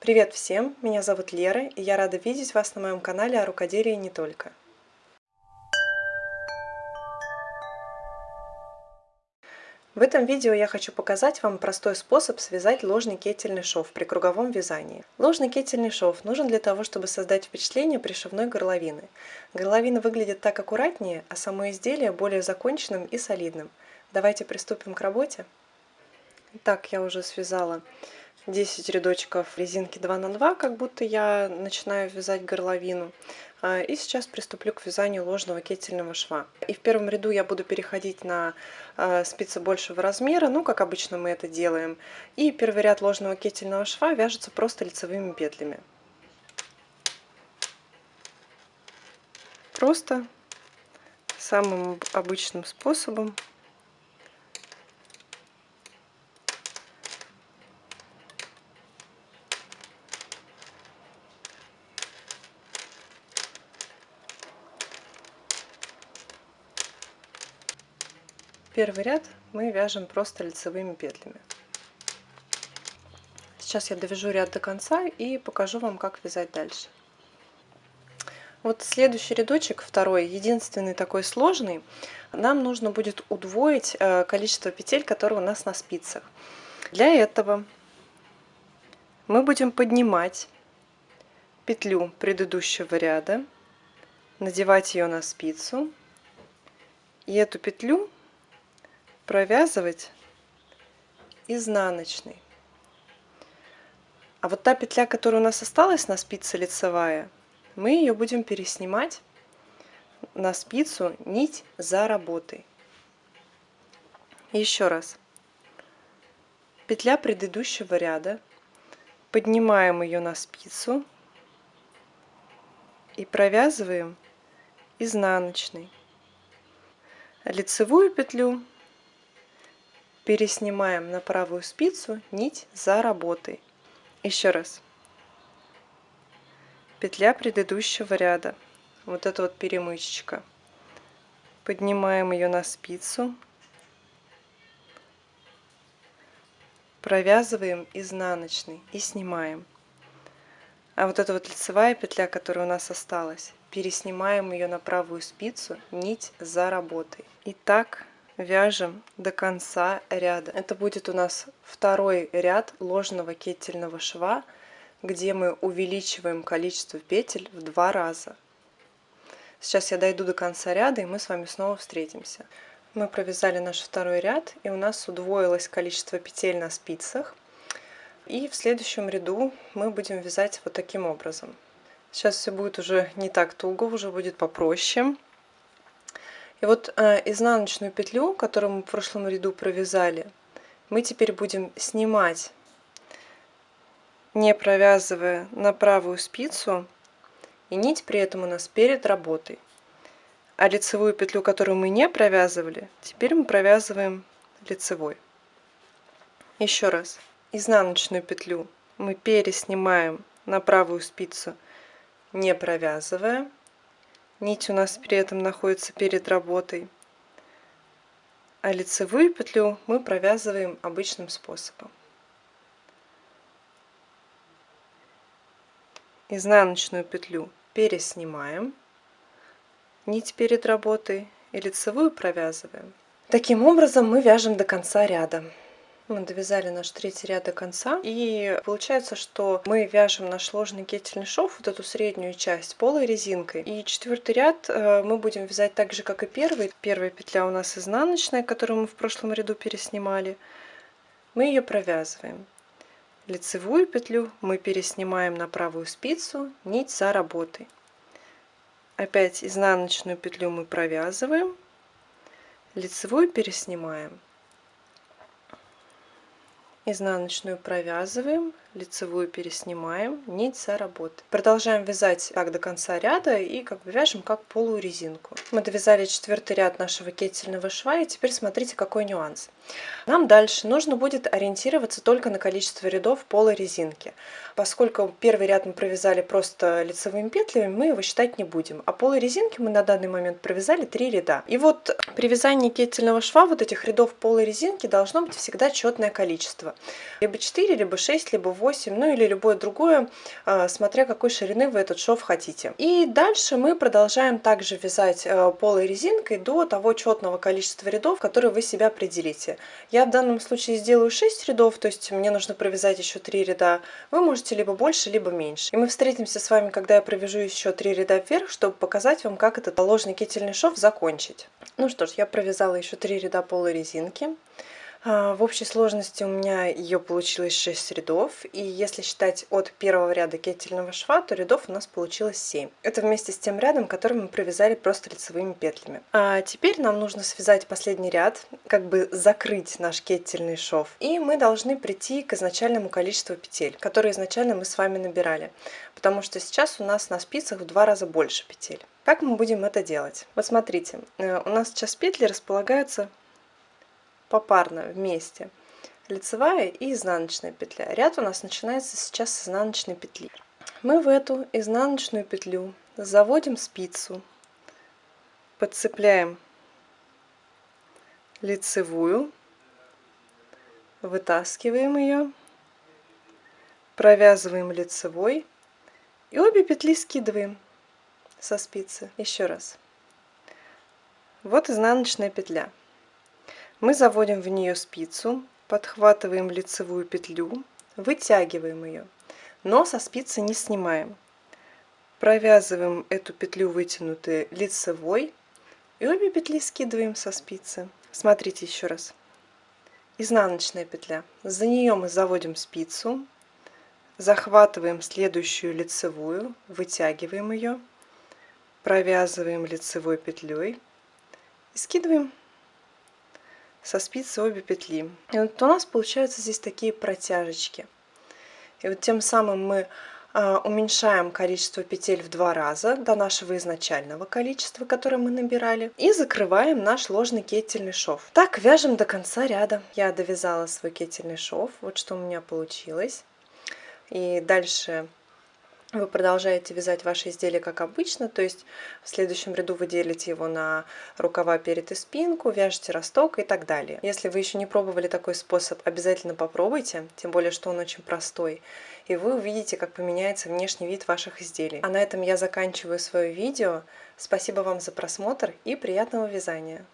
Привет всем! Меня зовут Лера, и я рада видеть вас на моем канале о рукоделии не только. В этом видео я хочу показать вам простой способ связать ложный кетельный шов при круговом вязании. Ложный кетельный шов нужен для того, чтобы создать впечатление пришивной горловины. Горловина выглядит так аккуратнее, а само изделие более законченным и солидным. Давайте приступим к работе. Итак, я уже связала 10 рядочков резинки 2 на 2 как будто я начинаю вязать горловину. А, и сейчас приступлю к вязанию ложного кетельного шва. И в первом ряду я буду переходить на а, спицы большего размера, ну, как обычно мы это делаем. И первый ряд ложного кетельного шва вяжется просто лицевыми петлями. Просто самым обычным способом Первый ряд мы вяжем просто лицевыми петлями. Сейчас я довяжу ряд до конца и покажу вам, как вязать дальше. Вот следующий рядочек, второй, единственный такой сложный, нам нужно будет удвоить э, количество петель, которые у нас на спицах. Для этого мы будем поднимать петлю предыдущего ряда, надевать ее на спицу, и эту петлю провязывать изнаночной. А вот та петля, которая у нас осталась на спице лицевая, мы ее будем переснимать на спицу нить за работой. Еще раз. Петля предыдущего ряда. Поднимаем ее на спицу и провязываем изнаночной. Лицевую петлю переснимаем на правую спицу нить за работой. Еще раз. Петля предыдущего ряда. Вот эта вот перемычечка. Поднимаем ее на спицу. Провязываем изнаночный и снимаем. А вот эта вот лицевая петля, которая у нас осталась, переснимаем ее на правую спицу, нить за работой. И так вяжем до конца ряда. Это будет у нас второй ряд ложного кетельного шва, где мы увеличиваем количество петель в два раза. Сейчас я дойду до конца ряда, и мы с вами снова встретимся. Мы провязали наш второй ряд, и у нас удвоилось количество петель на спицах. И в следующем ряду мы будем вязать вот таким образом. Сейчас все будет уже не так туго, уже будет попроще. И вот э, изнаночную петлю, которую мы в прошлом ряду провязали, мы теперь будем снимать, не провязывая на правую спицу, и нить при этом у нас перед работой. А лицевую петлю, которую мы не провязывали, теперь мы провязываем лицевой. Еще раз. Изнаночную петлю мы переснимаем на правую спицу, не провязывая. Нить у нас при этом находится перед работой. А лицевую петлю мы провязываем обычным способом. Изнаночную петлю переснимаем, нить перед работой и лицевую провязываем. Таким образом мы вяжем до конца ряда. Мы довязали наш третий ряд до конца. И получается, что мы вяжем наш сложный кетельный шов, вот эту среднюю часть, полой резинкой. И четвертый ряд э, мы будем вязать так же, как и первый. Первая петля у нас изнаночная, которую мы в прошлом ряду переснимали. Мы ее провязываем. Лицевую петлю мы переснимаем на правую спицу, нить за работой. Опять изнаночную петлю мы провязываем, лицевую переснимаем изнаночную провязываем лицевую переснимаем нить за работы продолжаем вязать так до конца ряда и как бы вяжем как полую резинку мы довязали четвертый ряд нашего кетельного шва и теперь смотрите какой нюанс. Нам дальше нужно будет ориентироваться только на количество рядов полой резинки поскольку первый ряд мы провязали просто лицевыми петлями мы его считать не будем а полой резинки мы на данный момент провязали три ряда. И вот при вязании кетельного шва вот этих рядов полой резинки должно быть всегда четное количество. Либо 4 либо 6 либо 8 8, ну или любое другое, а, смотря какой ширины вы этот шов хотите. И дальше мы продолжаем также вязать э, полой резинкой до того четного количества рядов, которые вы себе определите. Я в данном случае сделаю 6 рядов, то есть мне нужно провязать еще 3 ряда. Вы можете либо больше, либо меньше. И мы встретимся с вами, когда я провяжу еще 3 ряда вверх, чтобы показать вам, как этот ложный кительный шов закончить. Ну что ж, я провязала еще 3 ряда полой резинки. А, в общей сложности у меня ее получилось 6 рядов, и если считать от первого ряда кетельного шва, то рядов у нас получилось 7. Это вместе с тем рядом, который мы провязали просто лицевыми петлями. А теперь нам нужно связать последний ряд, как бы закрыть наш кетельный шов, и мы должны прийти к изначальному количеству петель, которые изначально мы с вами набирали, потому что сейчас у нас на спицах в два раза больше петель. Как мы будем это делать? Вот смотрите, э, у нас сейчас петли располагаются попарно вместе лицевая и изнаночная петля. Ряд у нас начинается сейчас с изнаночной петли. Мы в эту изнаночную петлю заводим спицу, подцепляем лицевую, вытаскиваем ее, провязываем лицевой и обе петли скидываем со спицы. Еще раз. Вот изнаночная петля. Мы заводим в нее спицу, подхватываем лицевую петлю, вытягиваем ее, но со спицы не снимаем. Провязываем эту петлю вытянутой лицевой и обе петли скидываем со спицы. Смотрите еще раз. Изнаночная петля. За нее мы заводим спицу, захватываем следующую лицевую, вытягиваем ее, провязываем лицевой петлей и скидываем со спицы обе петли. И вот у нас получаются здесь такие протяжечки. И вот тем самым мы а, уменьшаем количество петель в два раза до нашего изначального количества, которое мы набирали, и закрываем наш ложный кетельный шов. Так вяжем до конца ряда. Я довязала свой кетельный шов, вот что у меня получилось. И дальше вы продолжаете вязать ваше изделие как обычно, то есть в следующем ряду вы делите его на рукава перед и спинку, вяжете росток и так далее. Если вы еще не пробовали такой способ, обязательно попробуйте, тем более, что он очень простой, и вы увидите, как поменяется внешний вид ваших изделий. А на этом я заканчиваю свое видео. Спасибо вам за просмотр и приятного вязания!